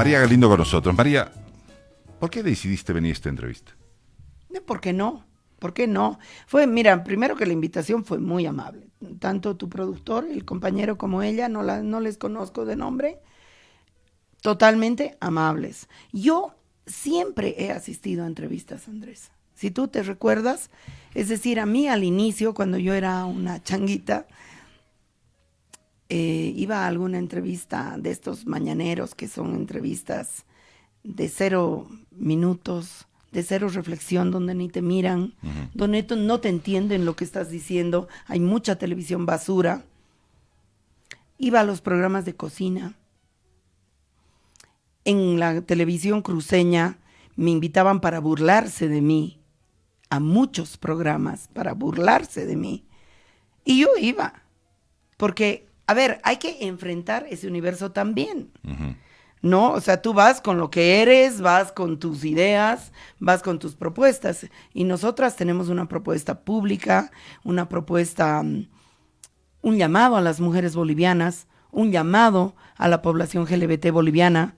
María Galindo con nosotros. María, ¿por qué decidiste venir a esta entrevista? ¿Por qué no? ¿Por qué no? Fue, mira, primero que la invitación fue muy amable. Tanto tu productor, el compañero, como ella, no, no les conozco de nombre, totalmente amables. Yo siempre he asistido a entrevistas, Andrés. Si tú te recuerdas, es decir, a mí al inicio, cuando yo era una changuita, eh, iba a alguna entrevista de estos mañaneros, que son entrevistas de cero minutos, de cero reflexión, donde ni te miran, donde no te entienden lo que estás diciendo, hay mucha televisión basura. Iba a los programas de cocina. En la televisión cruceña me invitaban para burlarse de mí, a muchos programas para burlarse de mí. Y yo iba, porque, a ver, hay que enfrentar ese universo también. ¿no? O sea, tú vas con lo que eres, vas con tus ideas, vas con tus propuestas. Y nosotras tenemos una propuesta pública, una propuesta, mm, un llamado a las mujeres bolivianas, un llamado a la población LGBT boliviana,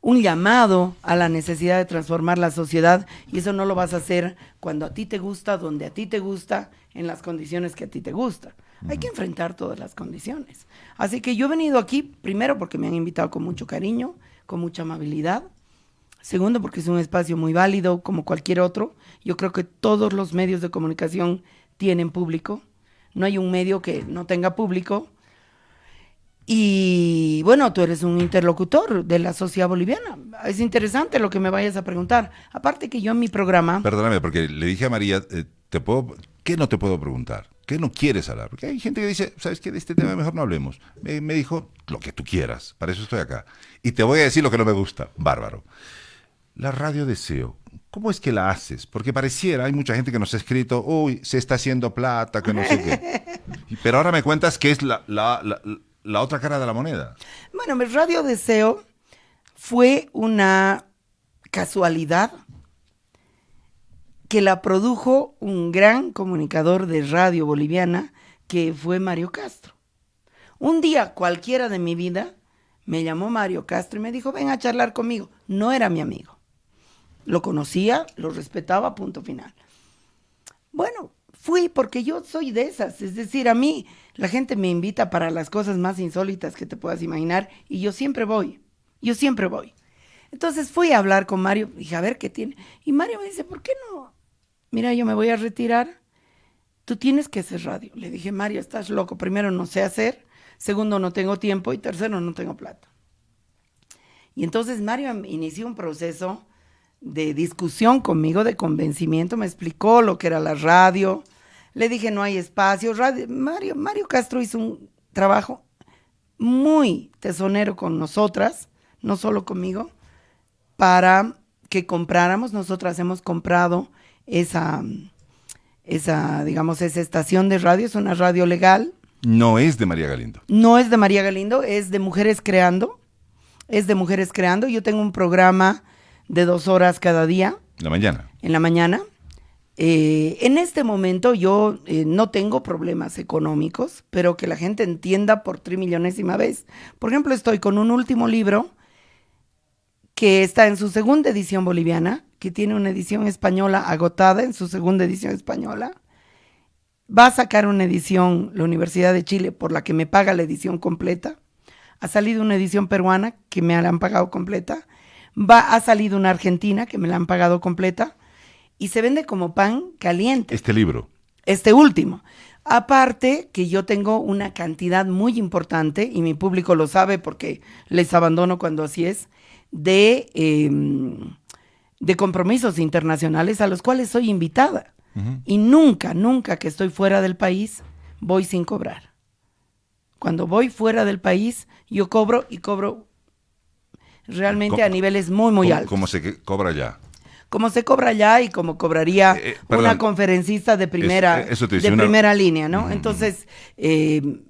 un llamado a la necesidad de transformar la sociedad. Y eso no lo vas a hacer cuando a ti te gusta, donde a ti te gusta, en las condiciones que a ti te gusta. Hay que enfrentar todas las condiciones. Así que yo he venido aquí, primero porque me han invitado con mucho cariño, con mucha amabilidad. Segundo, porque es un espacio muy válido como cualquier otro. Yo creo que todos los medios de comunicación tienen público. No hay un medio que no tenga público. Y bueno, tú eres un interlocutor de la sociedad boliviana. Es interesante lo que me vayas a preguntar. Aparte que yo en mi programa... Perdóname, porque le dije a María, eh, ¿te puedo, ¿qué no te puedo preguntar? ¿Qué no quieres hablar? Porque hay gente que dice, ¿sabes qué? De este tema mejor no hablemos. Me, dijo, lo que tú quieras, para eso estoy acá. Y te voy a decir lo que no me gusta, bárbaro. La radio deseo, ¿cómo es que la haces? Porque pareciera, hay mucha gente que nos ha escrito, uy, se está haciendo plata, que no sé qué. Pero ahora me cuentas que es la, la otra cara de la moneda. Bueno, mi radio deseo fue una casualidad que la produjo un gran comunicador de radio boliviana que fue Mario Castro. Un día cualquiera de mi vida me llamó Mario Castro y me dijo, ven a charlar conmigo. No era mi amigo. Lo conocía, lo respetaba, punto final. Bueno, fui porque yo soy de esas. Es decir, a mí la gente me invita para las cosas más insólitas que te puedas imaginar y yo siempre voy. Yo siempre voy. Entonces fui a hablar con Mario, dije, a ver qué tiene. Y Mario me dice, ¿por qué no mira, yo me voy a retirar, tú tienes que hacer radio. Le dije, Mario, estás loco. Primero, no sé hacer. Segundo, no tengo tiempo. Y tercero, no tengo plata. Y entonces Mario inició un proceso de discusión conmigo, de convencimiento. Me explicó lo que era la radio. Le dije, no hay espacio. Radio, Mario, Mario Castro hizo un trabajo muy tesonero con nosotras, no solo conmigo, para que compráramos. Nosotras hemos comprado esa, esa, digamos, esa estación de radio, es una radio legal. No es de María Galindo. No es de María Galindo, es de Mujeres Creando. Es de Mujeres Creando. Yo tengo un programa de dos horas cada día. En la mañana. En la mañana. Eh, en este momento yo eh, no tengo problemas económicos, pero que la gente entienda por trimillonésima vez. Por ejemplo, estoy con un último libro que está en su segunda edición boliviana, que tiene una edición española agotada en su segunda edición española. Va a sacar una edición la Universidad de Chile por la que me paga la edición completa. Ha salido una edición peruana que me la han pagado completa. Va, ha salido una argentina que me la han pagado completa. Y se vende como pan caliente. Este libro. Este último. Aparte que yo tengo una cantidad muy importante, y mi público lo sabe porque les abandono cuando así es, de... Em, de compromisos internacionales a los cuales soy invitada. Y nunca, nunca que estoy fuera del país, voy sin cobrar. Cuando voy fuera del país, yo cobro y cobro realmente a niveles muy, muy altos. ¿Cómo se cobra allá? Como se cobra allá y como cobraría eh, eh, una conferencista de primera, de primera línea, ¿no? Entonces, eh,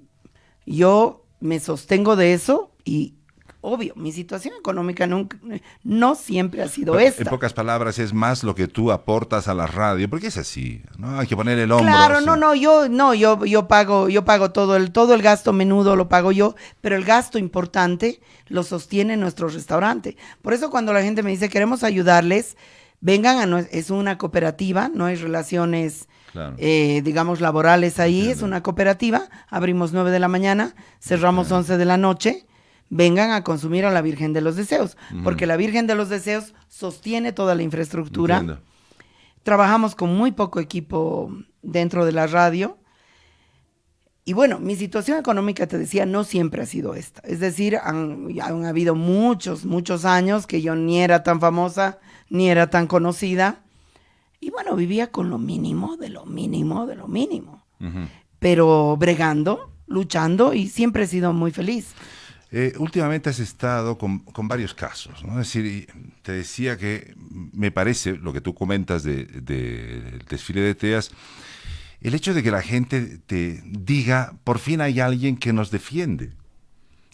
yo me sostengo de eso y obvio, mi situación económica nunca, no siempre ha sido Pero, esta. En pocas palabras, es más lo que tú aportas a la radio, porque es así, ¿no? Hay que poner el hombro. Claro, así. no, no, yo no, yo yo pago, yo pago todo el todo el gasto menudo lo pago yo, pero el gasto importante lo sostiene nuestro restaurante. Por eso cuando la gente me dice, "Queremos ayudarles", vengan a nue- es una cooperativa, no hay relaciones Claro. eh, digamos laborales ahí, es una cooperativa, abrimos 9 de la mañana, cerramos 11 de la noche. Vengan a consumir a la Virgen de los Deseos, porque la Virgen de los Deseos sostiene toda la infraestructura. Entiendo. Trabajamos con muy poco equipo dentro de la radio. Y bueno, mi situación económica, te decía, no siempre ha sido esta. Es decir, han, han habido muchos, muchos años que yo ni era tan famosa, ni era tan conocida. Y bueno, vivía con lo mínimo, de lo mínimo, de lo mínimo. Pero bregando, luchando y siempre he sido muy feliz. Eh, últimamente has estado con, con varios casos, ¿no? Es decir, te decía que me parece, lo que tú comentas de- de- del desfile de teas, el hecho de que la gente te diga, por fin hay alguien que nos defiende.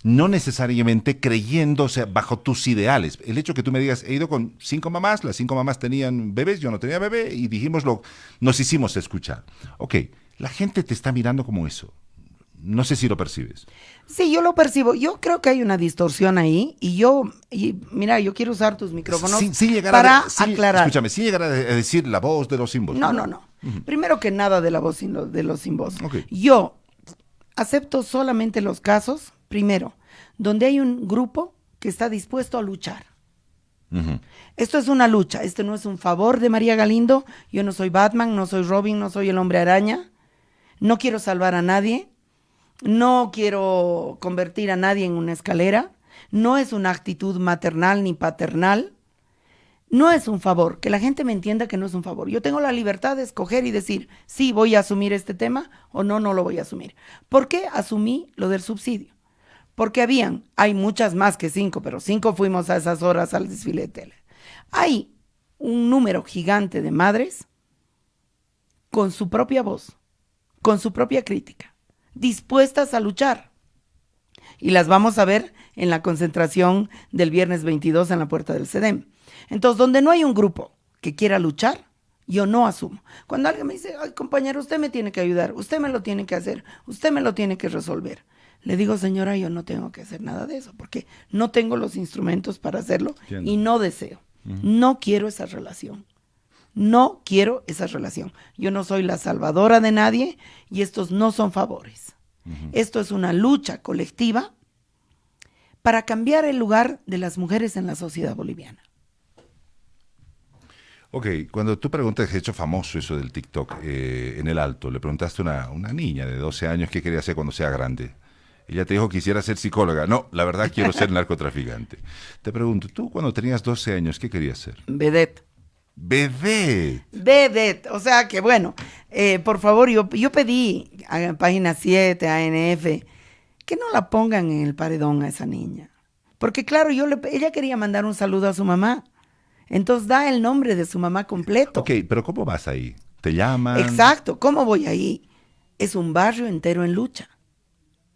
No necesariamente creyéndose bajo tus ideales. El hecho que tú me digas, he ido con cinco mamás, las cinco mamás tenían bebés, yo no tenía bebé, y dijimos lo, nos hicimos escuchar. Ok, la gente te está mirando como eso. No sé si lo percibes. Sí, yo lo percibo. Yo creo que hay una distorsión ahí y yo, y mira, yo quiero usar tus micrófonos Sin, sin llegar para a, sin- aclarar. Escúchame, sin llegar a, de- a decir la voz de los símbolos. No, no, no. Primero que nada de la voz sin lo- de los sin voz. Ok. Yo acepto solamente los casos, primero, donde hay un grupo que está dispuesto a luchar. Esto es una lucha, este no es un favor de María Galindo, yo no soy Batman, no soy Robin, no soy el hombre araña, no quiero salvar a nadie, no quiero convertir a nadie en una escalera, no es una actitud maternal ni paternal, no es un favor, que la gente me entienda que no es un favor. Yo tengo la libertad de escoger y decir, sí, voy a asumir este tema o no, no lo voy a asumir. ¿Por qué asumí lo del subsidio? Porque habían, hay muchas más que cinco, pero cinco fuimos a esas horas al desfile de tele. Hay un número gigante de madres con su propia voz, con su propia crítica, dispuestas a luchar. Y las vamos a ver en la concentración del viernes 22 en la puerta del CEDEM. Entonces, donde no hay un grupo que quiera luchar, yo no asumo. Cuando alguien me dice, ay compañero, usted me tiene que ayudar, usted me lo tiene que hacer, usted me lo tiene que resolver. Le digo, señora, yo no tengo que hacer nada de eso, porque no tengo los instrumentos para hacerlo Entiendo. y no deseo. No quiero esa relación. No quiero esa relación. Yo no soy la salvadora de nadie y estos no son favores. Esto es una lucha colectiva para cambiar el lugar de las mujeres en la sociedad boliviana. Ok, cuando tú preguntas, he hecho famoso eso del TikTok eh, en el alto, le preguntaste a una, una niña de 12 años qué quería hacer cuando sea grande. Ella te dijo que quisiera ser psicóloga. No, la verdad quiero ser narcotraficante. Te pregunto, tú cuando tenías 12 años, ¿qué querías ser? Vedette. Bebé. Vedette. O sea que bueno, eh, por favor, yo, yo pedí a página 7, ANF, que no la pongan en el paredón a esa niña. Porque claro, yo le, ella quería mandar un saludo a su mamá. Entonces da el nombre de su mamá completo. Ok, pero ¿cómo vas ahí? ¿Te llaman? Exacto, ¿cómo voy ahí? Es un barrio entero en lucha.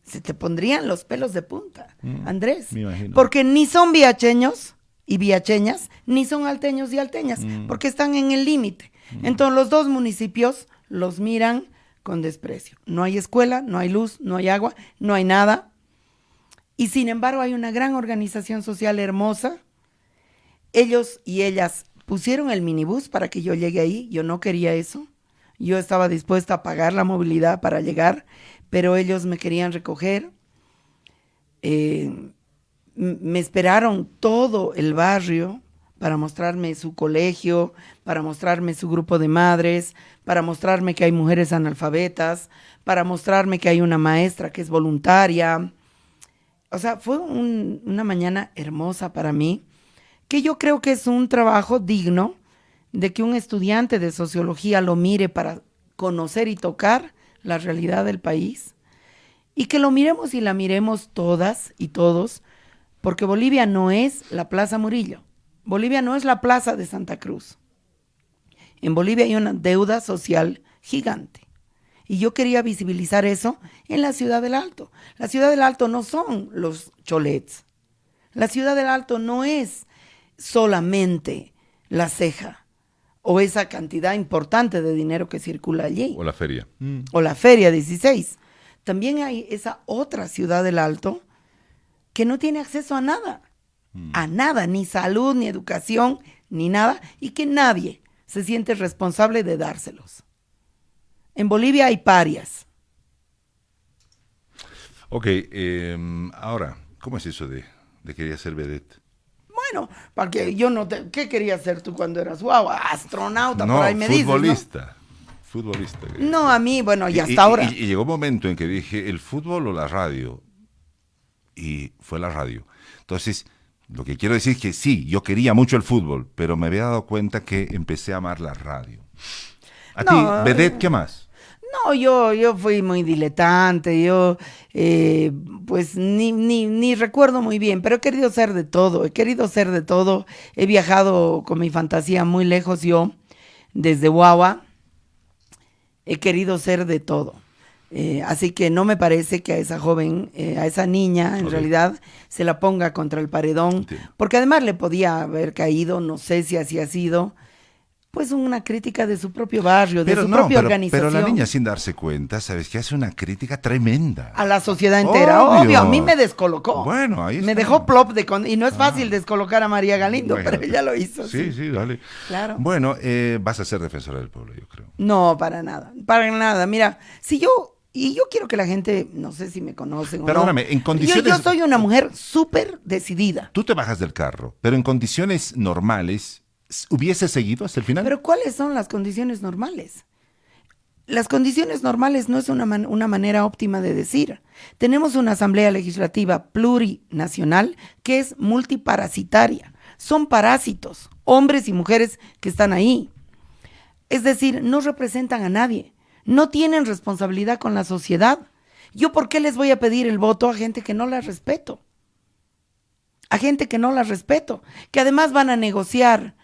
Se te pondrían los pelos de punta, Andrés. Mm, me imagino. Porque ni son viacheños y viacheñas, ni son alteños y alteñas, Mm. porque están en el límite. Entonces los dos municipios los miran con desprecio. No hay escuela, no hay luz, no hay agua, no hay nada. Y sin embargo hay una gran organización social hermosa. Ellos y ellas pusieron el minibús para que yo llegue ahí. Yo no quería eso. Yo estaba dispuesta a pagar la movilidad para llegar, pero ellos me querían recoger. Eh, me esperaron todo el barrio para mostrarme su colegio, para mostrarme su grupo de madres, para mostrarme que hay mujeres analfabetas, para mostrarme que hay una maestra que es voluntaria. O sea, fue un- una mañana hermosa para mí, que yo creo que es un trabajo digno de que un estudiante de sociología lo mire para conocer y tocar la realidad del país y que lo miremos y la miremos todas y todos, porque Bolivia no es la Plaza Murillo, Bolivia no es la Plaza de Santa Cruz. En Bolivia hay una deuda social gigante. Y yo quería visibilizar eso en la Ciudad del Alto. La Ciudad del Alto no son los cholets. La ciudad del Alto no es solamente la ceja o esa cantidad importante de dinero que circula allí. O la feria. O la feria 16. También hay esa otra ciudad del Alto que no tiene acceso a nada. A nada, ni salud, ni educación, ni nada. Y que nadie se siente responsable de dárselos. En Bolivia hay parias. Ok, em, ahora, ¿cómo es eso de, de querer ser vedette? Bueno, para que yo no te... ¿Qué querías ser tú cuando eras guau? Astronauta, No, por ahí me dices, ¿no? futbolista. Futbolista. No, a mí, bueno, y Y- hasta y- ahora. Y, y llegó un momento en que dije, ¿el fútbol o la radio? Y fue la radio. Entonces, lo que quiero decir es que sí, yo quería mucho el fútbol, pero me había dado cuenta que empecé a amar la radio. A No, ti, vedette, ¿qué más? No, yo, yo fui muy diletante, yo eh, pues ni, ni, ni recuerdo muy bien, pero he querido ser de todo, he querido ser de todo, he viajado con mi fantasía muy lejos yo, desde Guagua, he querido ser de todo. Eh, así que no me parece que a esa joven, eh, a esa niña, en realidad, se la ponga contra el paredón, Entiendo. porque además le podía haber caído, no sé si así ha sido, pues una crítica de su propio barrio, de su propia pero, organización. pero la niña sin darse cuenta, ¿sabes? Que hace una crítica tremenda. A la sociedad entera, obvio. Obvio. a mí me descolocó. Bueno, ahí Me está. dejó plop de con- y no es fácil descolocar a María Galindo, Bueno, pero ella lo hizo. Sí, sí, dale. Claro. Bueno, eh, vas a ser defensora del pueblo, yo creo. No, para nada, para nada. Mira, si yo y yo quiero que la gente, no sé si me conocen o Perdóname, no. en yo- condiciones- Yo, soy una mujer súper decidida. Tú te bajas del carro, pero en condiciones normales, ¿hubiese seguido hasta el final? Pero ¿cuáles son las condiciones normales? Las condiciones normales no es una, man- una manera óptima de decir. Tenemos una asamblea legislativa plurinacional que es multiparasitaria. Son parásitos, hombres y mujeres que están ahí. Es decir, no representan a nadie, no tienen responsabilidad con la sociedad. ¿Yo por qué les voy a pedir el voto a gente que no la respeto? A gente que no la respeto, que además van a negociar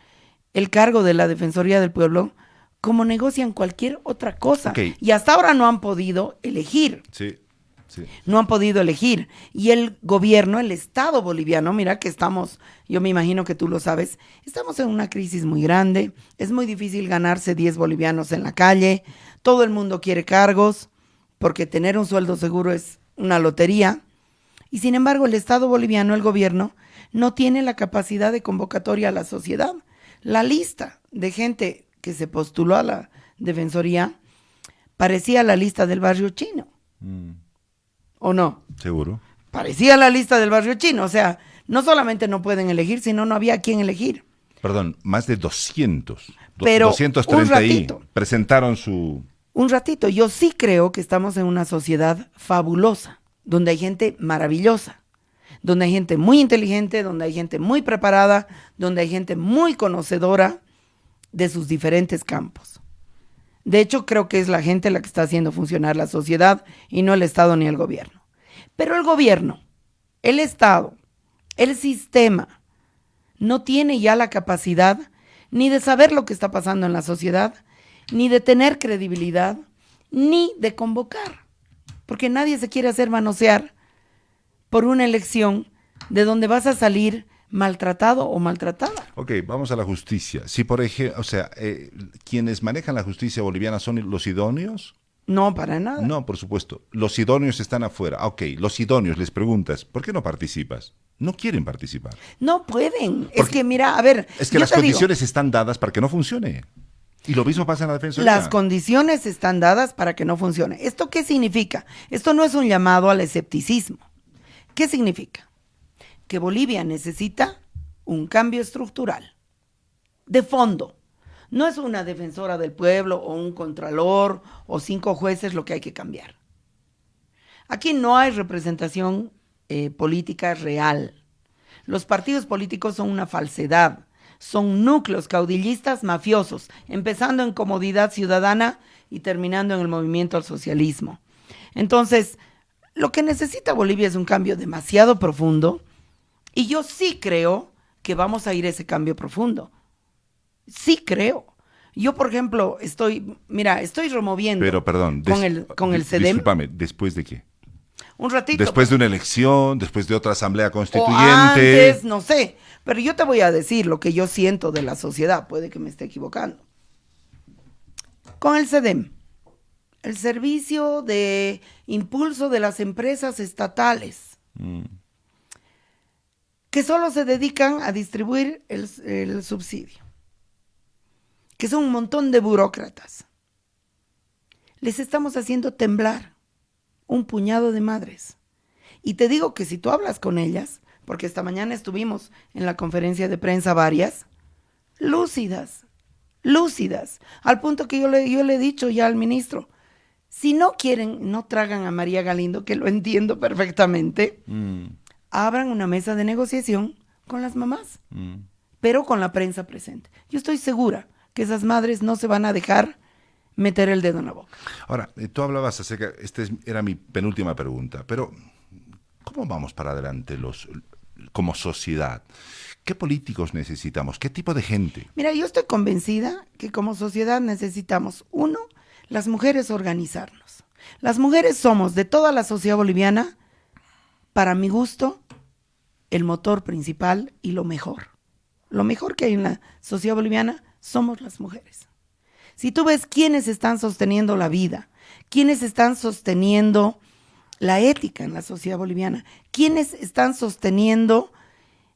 el cargo de la Defensoría del Pueblo como negocian cualquier otra cosa. Y hasta ahora no han podido elegir Sí, sí. no han podido elegir. Y el gobierno, el Estado boliviano, mira que estamos, yo me imagino que tú lo sabes, estamos en una crisis muy grande, es muy difícil ganarse 10 bolivianos en la calle, todo el mundo quiere cargos, porque tener un sueldo seguro es una lotería. Y sin embargo, el Estado boliviano, el gobierno, no tiene la capacidad de convocatoria a la sociedad. La lista de gente que se postuló a la Defensoría parecía la lista del barrio chino. Mm, ¿O no? Seguro. Parecía la lista del barrio chino. O sea, no solamente no pueden elegir, sino no había quien elegir. Perdón, más de 200. do- Pero, 230 un ratito. presentaron su... Un ratito, yo sí creo que estamos en una sociedad fabulosa, donde hay gente maravillosa, donde hay gente muy inteligente, donde hay gente muy preparada, donde hay gente muy conocedora de sus diferentes campos. De hecho, creo que es la gente la que está haciendo funcionar la sociedad y no el Estado ni el gobierno. Pero el gobierno, el Estado, el sistema, no tiene ya la capacidad ni de saber lo que está pasando en la sociedad, ni de tener credibilidad, ni de convocar. Porque nadie se quiere hacer manosear por una elección de donde vas a salir maltratado o maltratada. Ok, vamos a la justicia. Si, por ejemplo, o sea, eh, quienes manejan la justicia boliviana son los idóneos. No, para nada. No, por supuesto. Los idóneos están afuera. Ok, los idóneos les preguntas, ¿por qué no participas? No quieren participar. No pueden. es Porque- que mira, a ver, Es que las digo, condiciones están dadas para que no funcione. Y lo mismo pasa en la defensa. Las condiciones están dadas para que no funcione. ¿Esto qué significa? Esto no es un llamado al escepticismo. ¿Qué significa? Que Bolivia necesita un cambio estructural, de fondo. No es una defensora del pueblo o un contralor o cinco jueces lo que hay que cambiar. Aquí no hay representación eh, política real. Los partidos políticos son una falsedad, son núcleos caudillistas mafiosos, empezando en comodidad ciudadana y terminando en el movimiento al socialismo. Entonces, lo que necesita Bolivia es un cambio demasiado profundo y yo sí creo que vamos a ir a ese cambio profundo. Sí creo. Yo, por ejemplo, estoy, mira, estoy removiendo Pero, perdón. con el, con el CEDEM. Discúlpame, ¿después de qué? Un ratito. Después de una elección, después de otra asamblea o constituyente. antes, no sé. Pero yo te voy a decir lo que yo siento de la sociedad. Puede que me esté equivocando. Con el CEDEM, el servicio de impulso de las empresas estatales, Mm, que solo se dedican a distribuir el, subsidio, que son un montón de burócratas. Les estamos haciendo temblar un puñado de madres. Y te digo que si tú hablas con ellas, porque esta mañana estuvimos en la conferencia de prensa varias, lúcidas, lúcidas, al punto que yo le, yo le he dicho ya al ministro, si no quieren, no tragan a María Galindo, que lo entiendo perfectamente, mm, abran una mesa de negociación con las mamás, mm. pero con la prensa presente. Yo estoy segura que esas madres no se van a dejar meter el dedo en la boca. Ahora, eh, tú hablabas acerca, esta es- era mi penúltima pregunta, pero ¿cómo vamos para adelante los como sociedad? ¿Qué políticos necesitamos? ¿Qué tipo de gente? Mira, yo estoy convencida que como sociedad necesitamos, uno, las mujeres organizarnos. Las mujeres somos de toda la sociedad boliviana, para mi gusto, el motor principal y lo mejor. Lo mejor que hay en la sociedad boliviana somos las mujeres. Si tú ves quiénes están sosteniendo la vida, quiénes están sosteniendo la ética en la sociedad boliviana, quiénes están sosteniendo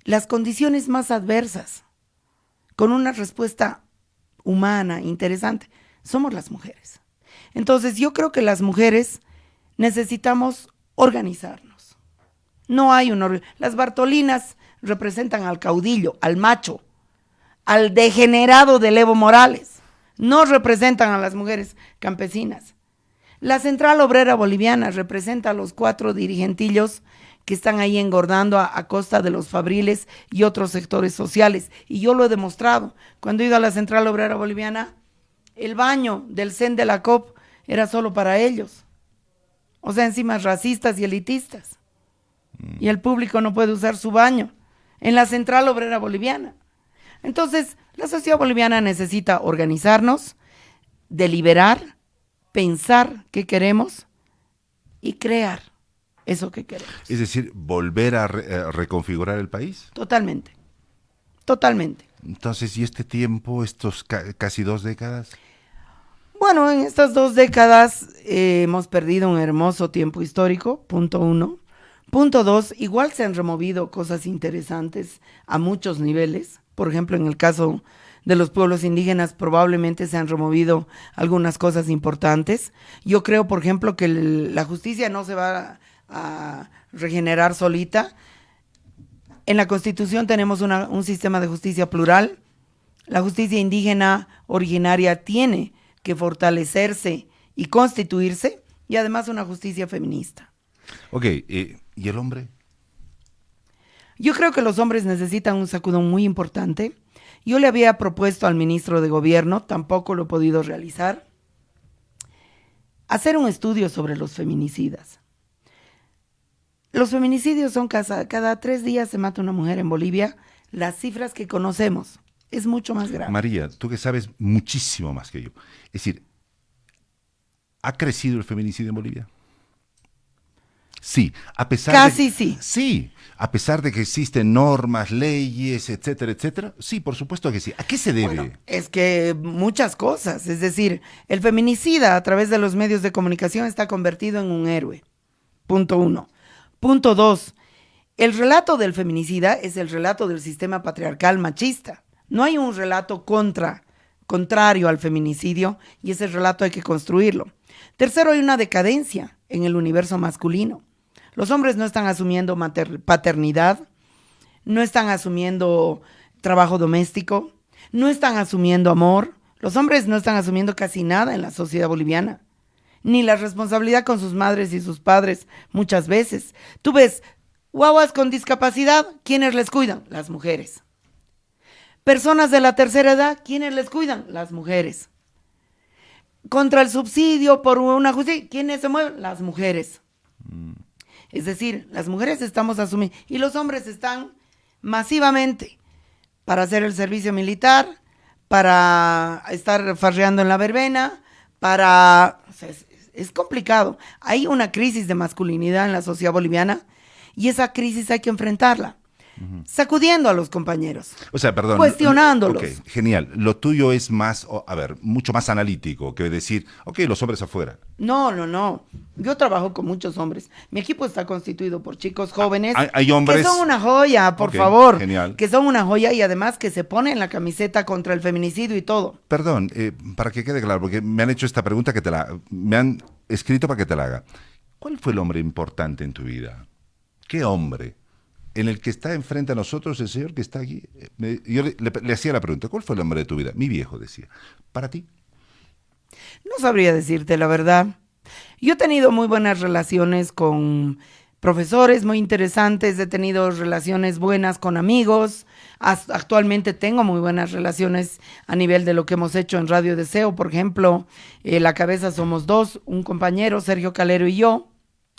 las condiciones más adversas, con una respuesta humana, interesante, somos las mujeres. Entonces yo creo que las mujeres necesitamos organizarnos. No hay un... or- Las Bartolinas representan al caudillo, al macho, al degenerado de Evo Morales. No representan a las mujeres campesinas. La Central Obrera Boliviana representa a los cuatro dirigentillos que están ahí engordando a, a costa de los fabriles y otros sectores sociales. Y yo lo he demostrado. Cuando he ido a la Central Obrera Boliviana, el baño del CEN de la COP era solo para ellos. O sea, encima racistas y elitistas. Y el público no puede usar su baño en la Central Obrera Boliviana. Entonces, la sociedad boliviana necesita organizarnos, deliberar, pensar qué queremos y crear eso que queremos. Es decir, volver a, re- a reconfigurar el país. Totalmente. Totalmente. Entonces, ¿y este tiempo, estos ca- casi dos décadas? Bueno, en estas dos décadas eh, hemos perdido un hermoso tiempo histórico, punto uno. Punto dos, igual se han removido cosas interesantes a muchos niveles. Por ejemplo, en el caso de los pueblos indígenas probablemente se han removido algunas cosas importantes. Yo creo, por ejemplo, que la justicia no se va a regenerar solita. En la Constitución tenemos una- un sistema de justicia plural. La justicia indígena originaria tiene que fortalecerse y constituirse y además una justicia feminista. Ok, eh, ¿y el hombre? Yo creo que los hombres necesitan un sacudón muy importante. Yo le había propuesto al ministro de Gobierno, tampoco lo he podido realizar, hacer un estudio sobre los feminicidas. Los feminicidios son cada, cada tres días se mata una mujer en Bolivia. Las cifras que conocemos es mucho más grave. María, tú que sabes muchísimo más que yo. Es decir, ¿ha crecido el feminicidio en Bolivia? Sí, a pesar Casi de, sí. Sí, a pesar de que existen normas, leyes, etcétera, etcétera. Sí, por supuesto que sí. ¿A qué se debe? Bueno, es que muchas cosas, es decir, el feminicida a través de los medios de comunicación está convertido en un héroe. Punto uno. Punto dos, el relato del feminicida es el relato del sistema patriarcal machista. No hay un relato contra, contrario al feminicidio y ese relato hay que construirlo. Tercero, hay una decadencia en el universo masculino. Los hombres no están asumiendo paternidad, no están asumiendo trabajo doméstico, no están asumiendo amor. Los hombres no están asumiendo casi nada en la sociedad boliviana, ni la responsabilidad con sus madres y sus padres muchas veces. Tú ves guaguas con discapacidad, ¿quiénes les cuidan? Las mujeres. Personas de la tercera edad, ¿quiénes les cuidan? Las mujeres. Contra el subsidio por una justicia, ¿quiénes se mueven? Las mujeres. Es decir, las mujeres estamos asumiendo y los hombres están masivamente para hacer el servicio militar, para estar farreando en la verbena, para... es complicado. Hay una crisis de masculinidad en la sociedad boliviana y esa crisis hay que enfrentarla sacudiendo a los compañeros. O sea, perdón. Cuestionándolos. Ok, genial. Lo tuyo es más, a ver, mucho más analítico que decir, ok, los hombres afuera. No, no, no. Yo trabajo con muchos hombres. Mi equipo está constituido por chicos jóvenes. Hay, hombres. Que son una joya, por favor. Genial. Que son una joya y además que se ponen la camiseta contra el feminicidio y todo. Perdón, eh, para que quede claro, porque me han hecho esta pregunta que te la. Me han escrito para que te la haga. ¿Cuál fue el hombre importante en tu vida? ¿Qué hombre? En el que está enfrente a nosotros el Señor que está aquí. yo le, hacía la pregunta, ¿cuál fue el hombre de tu vida? Mi viejo decía, ¿para ti? No sabría decirte la verdad. Yo he tenido muy buenas relaciones con profesores muy interesantes, he tenido relaciones buenas con amigos, actualmente tengo muy buenas relaciones a nivel de lo que hemos hecho en Radio Deseo, por ejemplo, eh, La Cabeza Somos Dos, un compañero, Sergio Calero y yo,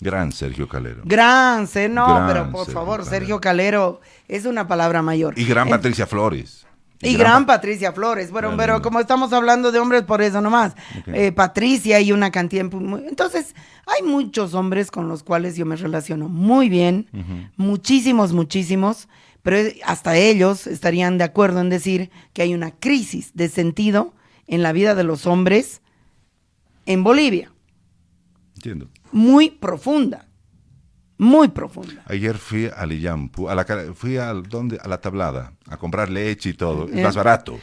Gran Sergio Calero. Gran, no, pero por favor, Sergio Calero es una palabra mayor. Y gran Patricia Flores. Y, gran, Patricia Flores. Bueno, pero como estamos hablando de hombres, por eso nomás. Eh, Patricia y una cantidad. Entonces, hay muchos hombres con los cuales yo me relaciono muy bien. Muchísimos, muchísimos. Pero hasta ellos estarían de acuerdo en decir que hay una crisis de sentido en la vida de los hombres en Bolivia. Entiendo muy profunda. Muy profunda. Ayer fui a la, fui a, ¿dónde? a la tablada, a comprar leche y todo, es más barato.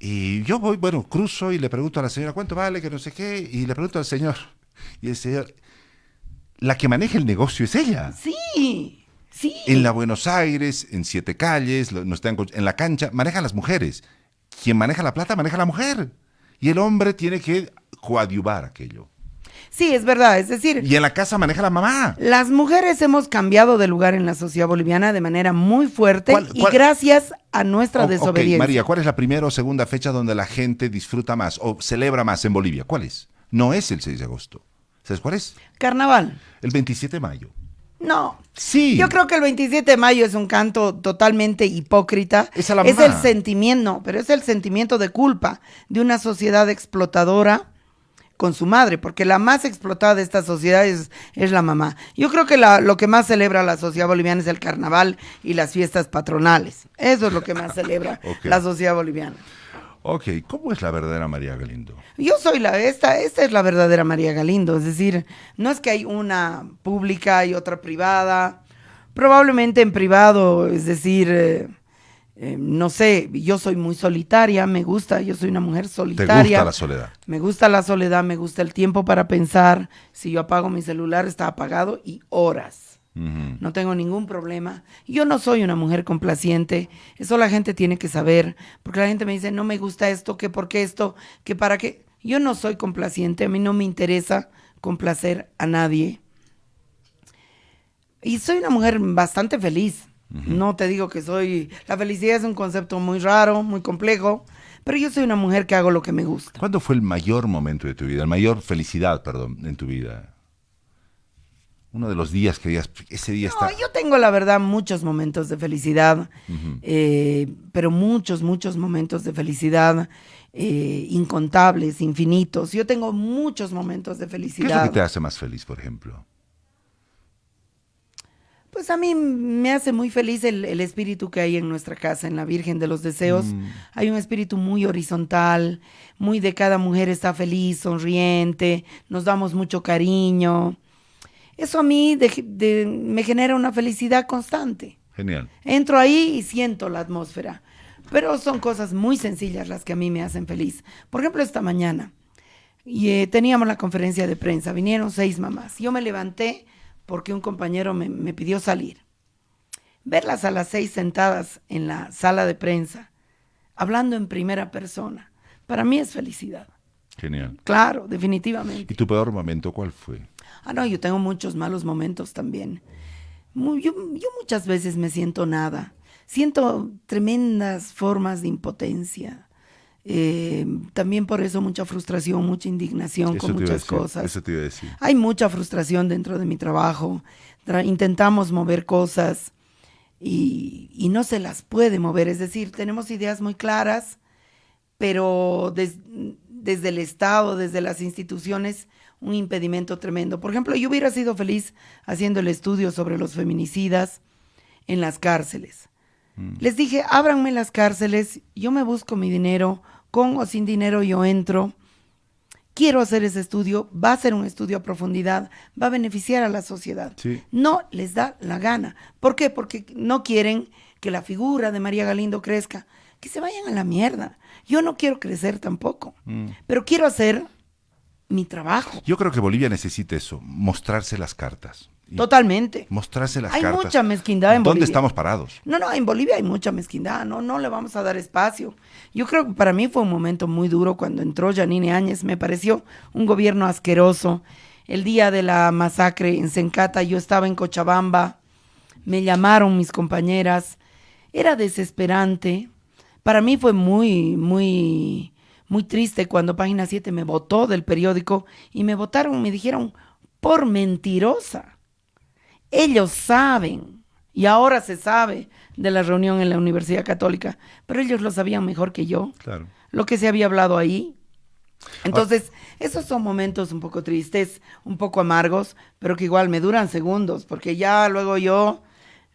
Y yo voy, bueno, cruzo y le pregunto a la señora, ¿cuánto vale? Que no sé qué. Y le pregunto al señor. Y el señor, la que maneja el negocio es ella. Sí, sí. En la Buenos Aires, en Siete Calles, no está en, la cancha, manejan las mujeres. Quien maneja la plata, maneja la mujer. Y el hombre tiene que coadyuvar aquello. Sí, es verdad, es decir... Y en la casa maneja la mamá. Las mujeres hemos cambiado de lugar en la sociedad boliviana de manera muy fuerte y gracias a nuestra desobediencia. María, ¿cuál es la primera o segunda fecha donde la gente disfruta más o celebra más en Bolivia? ¿Cuál es? No es el 6 de agosto. ¿Sabes cuál es? Carnaval. El 27 de mayo. No. Sí. Yo creo que el 27 de mayo es un canto totalmente hipócrita. Es, la es el sentimiento, pero es el sentimiento de culpa de una sociedad explotadora con su madre, porque la más explotada de esta sociedad es, es la mamá. Yo creo que la, lo que más celebra la sociedad boliviana es el carnaval y las fiestas patronales. Eso es lo que más celebra la sociedad boliviana. Ok, ¿cómo es la verdadera María Galindo? Yo soy la, esta, esta es la verdadera María Galindo, es decir, no es que hay una pública y otra privada. Probablemente en privado, es decir, eh, eh, no sé, yo soy muy solitaria, me gusta, yo soy una mujer solitaria. ¿Te gusta la soledad? Me gusta la soledad, me gusta el tiempo para pensar. Si yo apago mi celular, está apagado y horas. No tengo ningún problema. Yo no soy una mujer complaciente. Eso la gente tiene que saber. Porque la gente me dice, no me gusta esto, que por qué esto, que para qué. Yo no soy complaciente. A mí no me interesa complacer a nadie. Y soy una mujer bastante feliz. No te digo que soy... La felicidad es un concepto muy raro, muy complejo, pero yo soy una mujer que hago lo que me gusta. ¿Cuándo fue el mayor momento de tu vida, el mayor felicidad, perdón, en tu vida? Uno de los días que digas, ese día está... yo tengo la verdad muchos momentos de felicidad, eh, pero muchos, muchos momentos de felicidad. Eh, incontables, infinitos. Yo tengo muchos momentos de felicidad. ¿Qué es lo que te hace más feliz, por ejemplo? Pues a mí me hace muy feliz el, espíritu que hay en nuestra casa, en la Virgen de los Deseos. Mm. Hay un espíritu muy horizontal, muy de cada mujer está feliz, sonriente, nos damos mucho cariño. Eso a mí me genera una felicidad constante. Genial. Entro ahí y siento la atmósfera. Pero son cosas muy sencillas las que a mí me hacen feliz. Por ejemplo, esta mañana y, eh, teníamos la conferencia de prensa, vinieron seis mamás. Yo me levanté porque un compañero me, pidió salir. Verlas a las seis sentadas en la sala de prensa, hablando en primera persona, para mí es felicidad. Genial. Claro, definitivamente. ¿Y tu peor momento cuál fue? Ah, no, yo tengo muchos malos momentos también. yo, yo, muchas veces me siento nada. Siento tremendas formas de impotencia. Eh, también por eso mucha frustración, mucha indignación con muchas cosas. Eso te iba a decir. Hay mucha frustración dentro de mi trabajo. intentamos mover cosas y, no se las puede mover. Es decir, tenemos ideas muy claras, pero desde el Estado, desde las instituciones, un impedimento tremendo. Por ejemplo, yo hubiera sido feliz haciendo el estudio sobre los feminicidas en las cárceles. Mm. Les dije, ábranme las cárceles, yo me busco mi dinero, con o sin dinero yo entro. Quiero hacer ese estudio, va a ser un estudio a profundidad, va a beneficiar a la sociedad. No les da la gana. ¿Por qué? Porque no quieren que la figura de María Galindo crezca. Que se vayan a la mierda. Yo no quiero crecer tampoco, mm. pero quiero hacer mi trabajo. Yo creo que Bolivia necesita eso, mostrarse las cartas. Totalmente. Mostrarse las hay cartas. Hay mucha mezquindad en Bolivia. ¿Dónde estamos parados? No, no, en Bolivia hay mucha mezquindad, no, no le vamos a dar espacio. Yo creo que para mí fue un momento muy duro cuando entró Janine Áñez, me pareció un gobierno asqueroso. El día de la masacre en Sencata, yo estaba en Cochabamba, me llamaron mis compañeras, era desesperante. Para mí fue muy, muy, muy triste cuando Página 7 me votó del periódico y me votaron, me dijeron, por mentirosa. Ellos saben, y ahora se sabe de la reunión en la Universidad Católica, pero ellos lo sabían mejor que yo. Claro. Lo que se había hablado ahí. Entonces, esos son momentos un poco tristes, un poco amargos, pero que igual me duran segundos, porque ya luego yo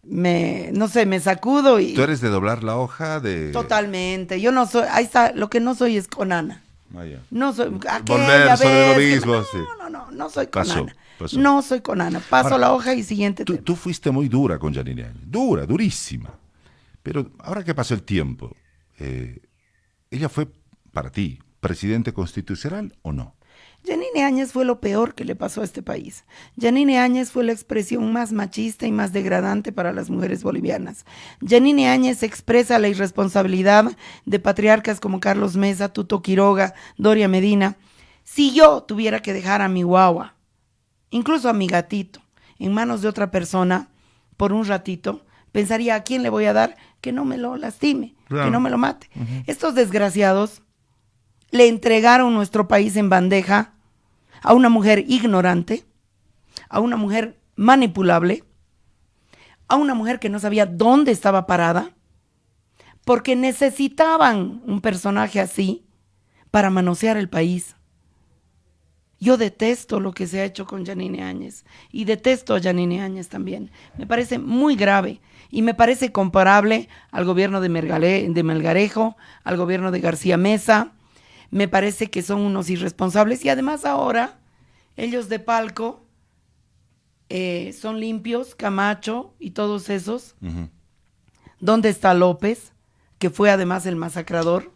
me, no sé, me sacudo y... ¿Tú eres de doblar la hoja? de Totalmente. Yo no soy, ahí está, lo que no soy es conana. Ah, no soy... Volver sobre lo mismo, no, no, no, no, soy conana. No soy conana. Paso la hoja y siguiente tú, tú, fuiste muy dura con Janine Dura, durísima. Pero ahora que pasó el tiempo, eh, ¿ella fue para ti presidente constitucional o no? Yanine Áñez fue lo peor que le pasó a este país. Yanine Áñez fue la expresión más machista y más degradante para las mujeres bolivianas. Yanine Áñez expresa la irresponsabilidad de patriarcas como Carlos Mesa, Tuto Quiroga, Doria Medina. Si yo tuviera que dejar a mi guagua, incluso a mi gatito, en manos de otra persona por un ratito, pensaría a quién le voy a dar que no me lo lastime, que no me lo mate. Estos desgraciados le entregaron nuestro país en bandeja a una mujer ignorante, a una mujer manipulable, a una mujer que no sabía dónde estaba parada, porque necesitaban un personaje así para manosear el país. Yo detesto lo que se ha hecho con Janine Áñez y detesto a Janine Áñez también. Me parece muy grave y me parece comparable al gobierno de, de Melgarejo, al gobierno de García Mesa, me parece que son unos irresponsables y además ahora ellos de palco eh, son limpios, Camacho y todos esos. ¿Dónde está López, que fue además el masacrador,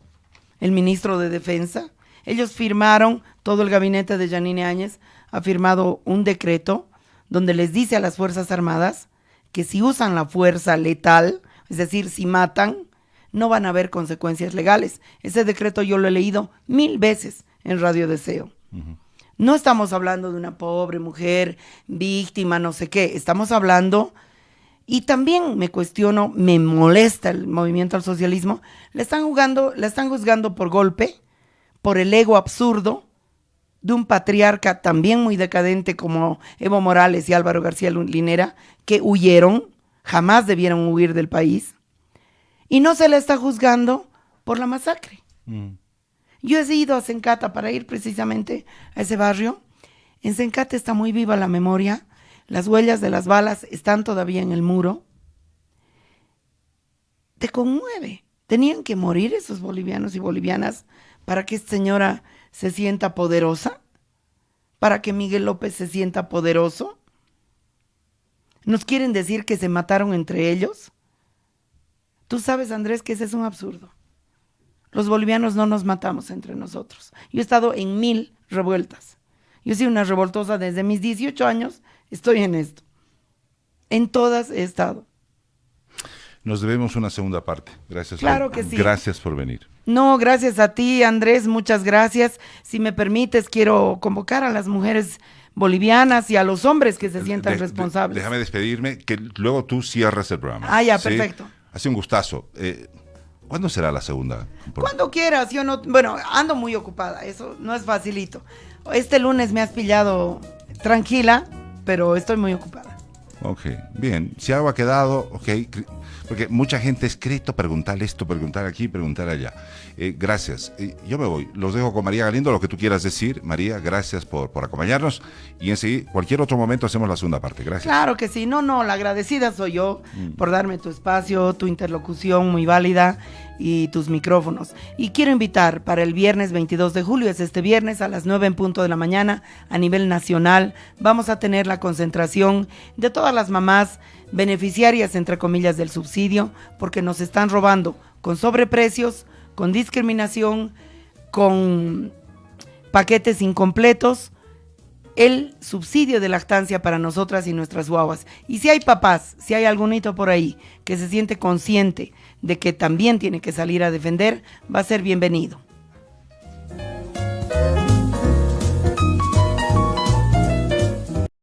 el ministro de Defensa? Ellos firmaron, todo el gabinete de Janine Áñez ha firmado un decreto donde les dice a las Fuerzas Armadas que si usan la fuerza letal, es decir, si matan, no van a haber consecuencias legales. Ese decreto yo lo he leído mil veces en Radio Deseo. No estamos hablando de una pobre mujer víctima, no sé qué, estamos hablando, y también me cuestiono, me molesta el movimiento al socialismo, le están jugando, le están juzgando por golpe, por el ego absurdo de un patriarca también muy decadente como Evo Morales y Álvaro García Linera, que huyeron, jamás debieron huir del país y no se le está juzgando por la masacre. Mm. Yo he ido a Sencata para ir precisamente a ese barrio. En Sencata está muy viva la memoria. Las huellas de las balas están todavía en el muro. Te conmueve. Tenían que morir esos bolivianos y bolivianas para que esta señora se sienta poderosa, para que Miguel López se sienta poderoso. ¿Nos quieren decir que se mataron entre ellos? Tú sabes, Andrés, que ese es un absurdo. Los bolivianos no nos matamos entre nosotros. Yo he estado en mil revueltas. Yo soy una revoltosa desde mis 18 años, estoy en esto. En todas he estado. Nos debemos una segunda parte. Gracias. Claro que sí. Gracias por venir. No, gracias a ti, Andrés. Muchas gracias. Si me permites, quiero convocar a las mujeres bolivianas y a los hombres que se sientan responsables. déjame despedirme, que luego tú cierras el programa. Ah, ya, perfecto. Ha sido un gustazo. Eh, ¿Cuándo será la segunda? Cuando quieras, yo no, bueno, ando muy ocupada, eso no es facilito. Este lunes me has pillado tranquila, pero estoy muy ocupada. Ok, bien. Si algo ha quedado, ok. Porque mucha gente ha escrito preguntar esto, preguntar aquí, preguntar allá. Eh, gracias. yo me voy. Los dejo con María Galindo, lo que tú quieras decir. María, gracias por, por acompañarnos. Y en cualquier otro momento hacemos la segunda parte. Gracias. Claro que sí. No, no, la agradecida soy yo mm. por darme tu espacio, tu interlocución muy válida y tus micrófonos. Y quiero invitar para el viernes 22 de julio, es este viernes a las 9 en punto de la mañana a nivel nacional, vamos a tener la concentración de todas las mamás beneficiarias, entre comillas, del subsidio, porque nos están robando con sobreprecios, con discriminación, con paquetes incompletos, el subsidio de lactancia para nosotras y nuestras guaguas. Y si hay papás, si hay algún hito por ahí que se siente consciente de que también tiene que salir a defender, va a ser bienvenido.